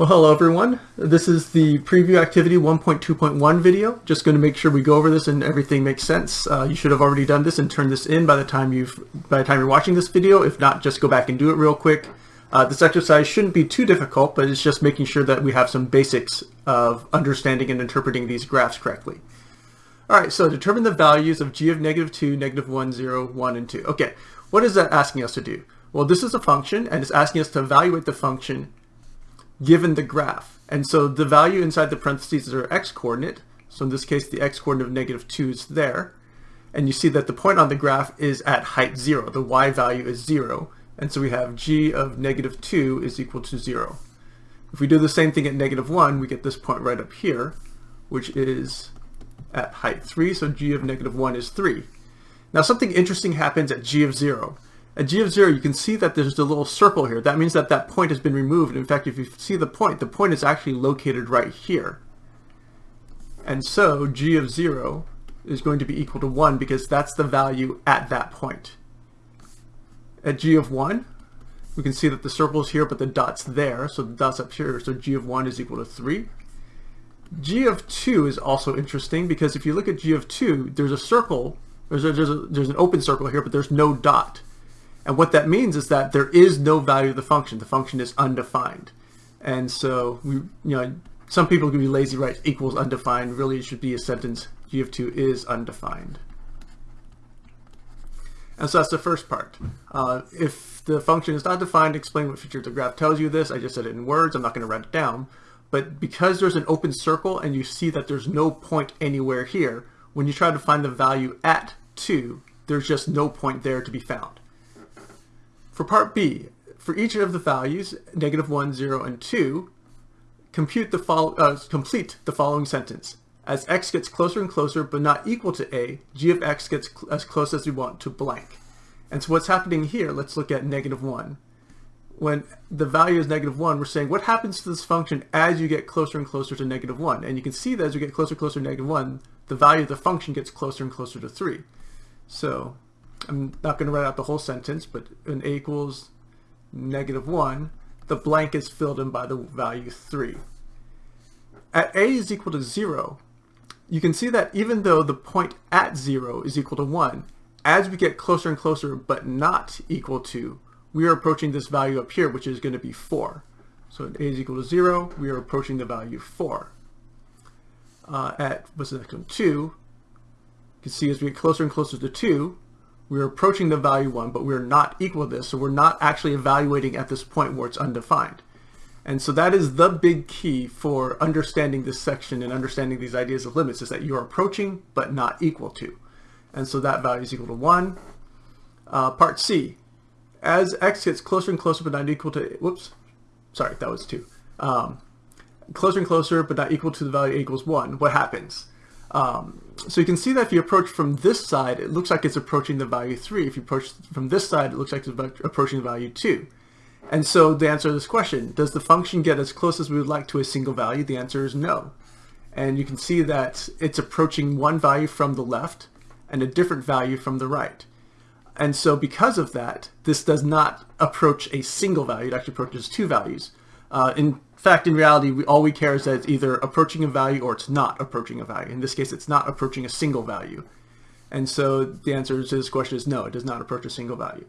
Well, hello everyone. This is the preview activity 1.2.1 video. Just going to make sure we go over this and everything makes sense. Uh, you should have already done this and turned this in by the time you've by the time you're watching this video. If not, just go back and do it real quick. Uh, this exercise shouldn't be too difficult, but it's just making sure that we have some basics of understanding and interpreting these graphs correctly. All right, so determine the values of g of negative 2, negative 1, 0, 1, and 2. Okay, what is that asking us to do? Well, this is a function, and it's asking us to evaluate the function given the graph. And so the value inside the parentheses is our x-coordinate. So in this case, the x-coordinate of negative 2 is there. And you see that the point on the graph is at height 0. The y value is 0. And so we have g of negative 2 is equal to 0. If we do the same thing at negative 1, we get this point right up here, which is at height 3. So g of negative 1 is 3. Now something interesting happens at g of 0. At g of 0, you can see that there's a little circle here. That means that that point has been removed. In fact, if you see the point, the point is actually located right here. And so g of 0 is going to be equal to 1 because that's the value at that point. At g of 1, we can see that the circle is here, but the dot's there, so the dot's up here, so g of 1 is equal to 3. g of 2 is also interesting because if you look at g of 2, there's a circle, there's, a, there's, a, there's an open circle here, but there's no dot. And what that means is that there is no value of the function. The function is undefined. And so, we, you know, some people can be lazy, right? Equals undefined. Really, it should be a sentence. G of 2 is undefined. And so that's the first part. Uh, if the function is not defined, explain what feature the graph tells you this. I just said it in words. I'm not going to write it down. But because there's an open circle and you see that there's no point anywhere here, when you try to find the value at 2, there's just no point there to be found. For part B, for each of the values, negative 1, 0, and 2, compute the follow, uh, complete the following sentence. As x gets closer and closer but not equal to a, g of x gets cl as close as we want to blank. And so what's happening here, let's look at negative 1. When the value is negative 1, we're saying what happens to this function as you get closer and closer to negative 1. And you can see that as you get closer and closer to negative 1, the value of the function gets closer and closer to 3. So I'm not going to write out the whole sentence, but when a equals negative 1, the blank is filled in by the value 3. At a is equal to 0, you can see that even though the point at 0 is equal to 1, as we get closer and closer but not equal to, we are approaching this value up here, which is going to be 4. So at a is equal to 0, we are approaching the value 4. Uh, at, what's the next one, 2, you can see as we get closer and closer to 2, we're approaching the value 1, but we're not equal to this, so we're not actually evaluating at this point where it's undefined. And so that is the big key for understanding this section and understanding these ideas of limits is that you're approaching but not equal to. And so that value is equal to 1. Uh, part C, as x gets closer and closer but not equal to, whoops, sorry, that was 2. Um, closer and closer but not equal to the value equals 1, what happens? Um, so you can see that if you approach from this side, it looks like it's approaching the value 3. If you approach from this side, it looks like it's approaching the value 2. And so the answer to this question, does the function get as close as we would like to a single value? The answer is no. And you can see that it's approaching one value from the left and a different value from the right. And so because of that, this does not approach a single value, it actually approaches two values. Uh, in fact, in reality, we, all we care is that it's either approaching a value or it's not approaching a value. In this case, it's not approaching a single value. And so the answer to this question is no, it does not approach a single value.